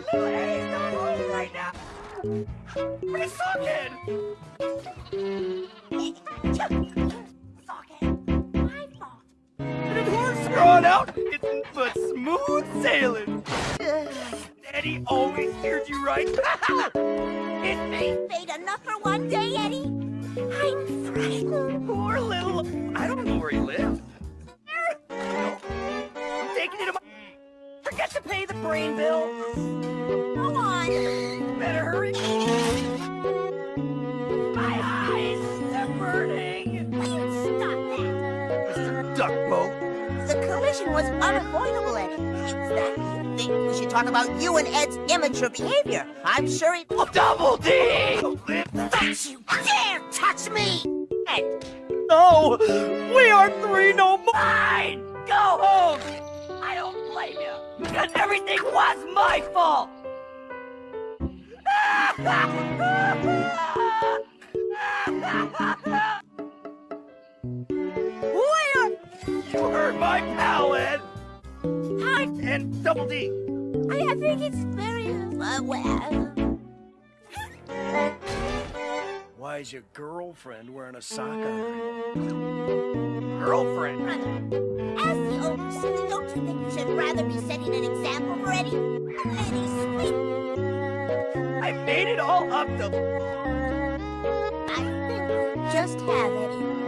Socket, my fault. Of drawn out, it's but smooth sailing. Eddy always hears you right. enough for one day, Eddy. I'm frightened. Poor little. I don't know where he lives. Taking it to my. Forget to pay the brain bill. Collision was unavoidable, Eddy. That you think we should talk about you and Ed's immature behavior. I'm sure it... Oh, Double D! Don't you dare touch me! Ed, No! We are three no more! Fine! Go home! I don't blame you, because everything was my fault! where? You hurt my! I, And Double D. I think it's very... Uh, well... Why is your girlfriend wearing a sock on her? Girlfriend? Brother, as the older sister, don't you think you should rather be setting an example for Eddy? Eddy's sweet. I made it all up to... I think just have Eddy